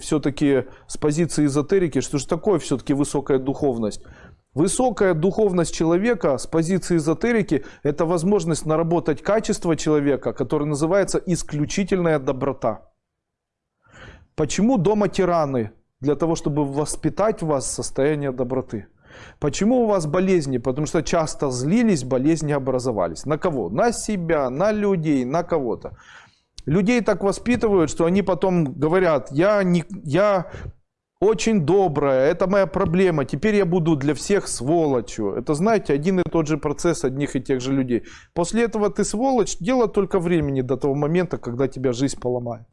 все-таки с позиции эзотерики, что же такое все-таки высокая духовность? Высокая духовность человека с позиции эзотерики – это возможность наработать качество человека, которое называется исключительная доброта. Почему дома тираны? Для того, чтобы воспитать в вас состояние доброты. Почему у вас болезни? Потому что часто злились, болезни образовались. На кого? На себя, на людей, на кого-то. Людей так воспитывают, что они потом говорят, я, не, я очень добрая, это моя проблема, теперь я буду для всех сволочью. Это, знаете, один и тот же процесс одних и тех же людей. После этого ты сволочь, дело только времени до того момента, когда тебя жизнь поломает.